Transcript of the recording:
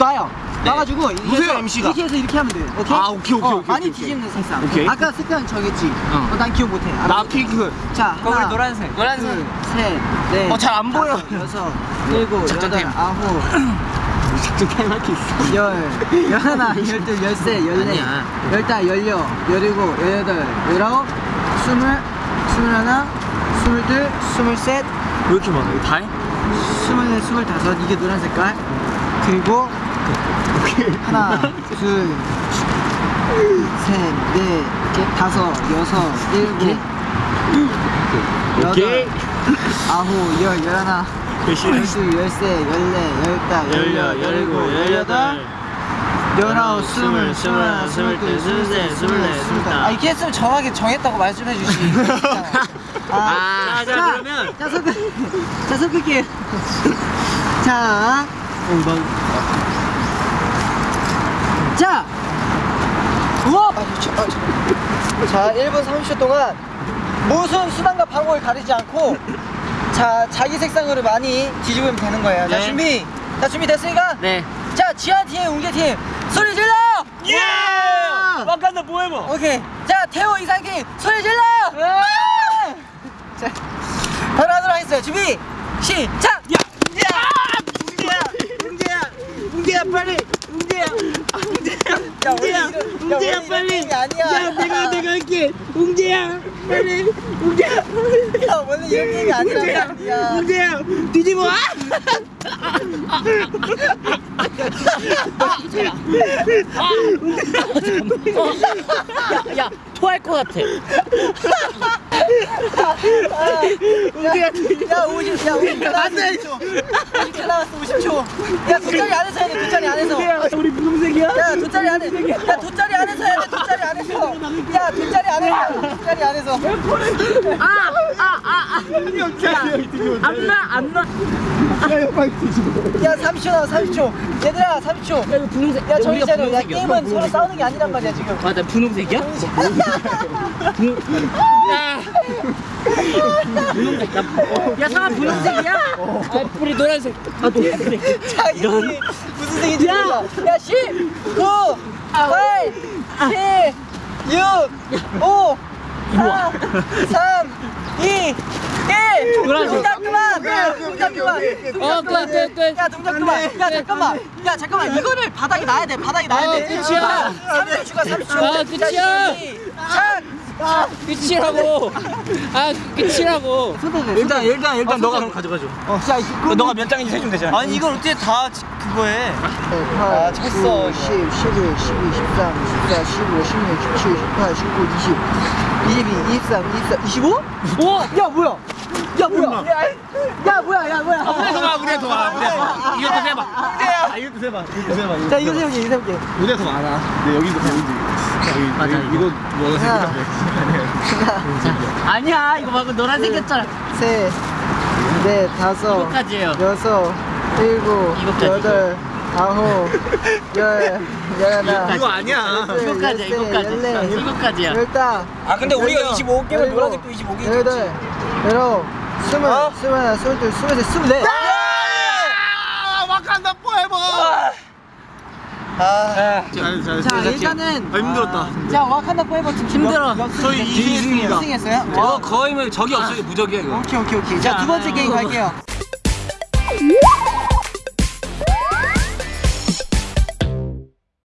나요. 나가지고 누구세요, MC가? 이렇게 해서 이렇게 하면 돼. 오케이? 아, 오케이, 오케이, 어, 오케이, 많이 뒤집는 색상. 오케이. 아까 색깔 정했지. 어. 어, 난 기억 못해. 나. 핑크. 자, 거울 하나, 노란색. 노란색. 둘, 셋, 넷. 어, 잘 안 보여. 여섯, 일곱, 작전 여덟, 타임. 아홉, 작전 타임 할게 있어. 열, 열하나, 열둘, 열세, 열네. 열다, 열여, 열일곱, 열여덟, 열아홉, 스물, 스물하나, 스물둘, 스물셋, 왜 이렇게 많아? 이거 다 해? 스물넷, 스물다섯. 이게 노란 색깔. 그리고 하나, 둘, 셋, 넷, 이렇게 다섯, 여섯, 일곱. 여덟, 아홉, 열, 열하나, 열둘, 열세, 열네, 열다, 열여, 열일곱, 열여덟, 열아홉, 스물, 스물하나, 스물둘, 스물셋, 스물넷, 스물다섯. 아, 이렇게 했으면 정확하게 정했다고 말씀 해 주시지. 아, 자, 그러면. 자, 섞을, 자, 섞을게요. 자, 자, 우와! 자, 1분 30초 동안 무슨 수단과 방법을 가리지 않고 자, 자기 색상으로 많이 뒤집으면 되는 거예요. 자, 네. 준비. 자, 준비 됐으니까? 네. 자, 지하 팀, 웅재 팀, 소리 질러! 예! 와칸다 뭐해봐. 오케이. 자, 태호 이상 팀, 소리 질러! 자, 바로 하도록 하겠습니다. 준비, 시작! 야! 웅재야! 웅재야! 웅재야 빨리! 웅재야! 야, 웅재야! 웅재야 야, 빨리! 야 내가 내가 할게! 웅재야! 빨리! 웅재야! 야, 원래 이런 게임이 아니란 웅재야! 웅재야! 뒤집어! 아! 야, 토할 것 같아. 야, 야, 50, 야, 50초 나왔어. 50초 나왔어, 50초. 야, 돗자리 안에서 해야 돼, 돗자리 안에서. 야 우리 분홍색이야? 야, 돗자리 안에. 야, 돗자리 안에서 해야 돼, 돗자리 안에서. 야, 돗자리 안에서. 돗자리 안에서. 아. 안 나, 안 나. 야, 30초 나와, 30초. 얘들아, 30초. 야, 이거 분홍색. 야, 정신 차려. 야. 게임은 서로 싸우는 게 아니란 말이야, 지금. 맞아, 분홍색이야? 분홍. 야. 분홍색. 야, 상아 분홍색이야? 아, 뿌리 노란색. 아, 노란색. 자, 이런. 무슨 색인지 몰라. 야, 10, 9, 8, 7, 6, 5, 4, 3, 2, 1. 노란색. 동작 그만. 동작 그만. 어, 끝, 끝, 끝. 야, 동작 그만. 야, 잠깐만. 야, 잠깐만. 이거를 바닥에 놔야 돼. 바닥에 놔야 어, 돼. 끝이야. 3초 추가, 3초. 아, 끝이야. 자, 끝이라고. 아, 끝이라고. 일단 일단 일단 너가 그럼 가져가줘. 어, 자, 이거. 너가 몇 장인지 해주면 되잖아. 아니, 이걸 어떻게 다 그거에. 아, 쳤어. 10, 11, 12, 13, 14, 15, 16, 17, 18, 19, 20, 22, 23, 24, 25? 오! 야, 뭐야? 야, 뭐야? 야, 뭐야? 야, 뭐야? 무대에서 봐, 무대에서 봐, 무대에서 봐. 이것도 세봐. 아, 이것도 세봐. 이것도 세봐. 자, 이거 세볼게, 이거 세볼게. 무대에서 많아. 근데 여기도 보이지. 맞아, 이거 이거 뭐 하나, 아니야, 이거 말고 노란색이었잖아. 셋, 넷, 다섯, 이거까지예요. 여섯, 일곱, 여덟, 아홉, 열, 열하나, 이거 아니야. 이거까지야, 이거까지. 이거까지야. 열다. 아 근데 우리가 열여, 25개면 열일곱, 노란색도 25개. 열여덟, 열아홉, 스물, 어? 스물 하나, 스물 둘, 스물 셋, 스물넷. 아, 와칸다 포에버. 아. 자, 자, 일단은 아, 힘들었다. 자, 와칸다 포에버 팀 힘들어. 저희 이승입니다. 2승 했어요? 저 거의 뭐 적이 없어요. 무적이야 이거. 오케이, 오케이, 오케이. 자, 두 번째 게임 갈게요.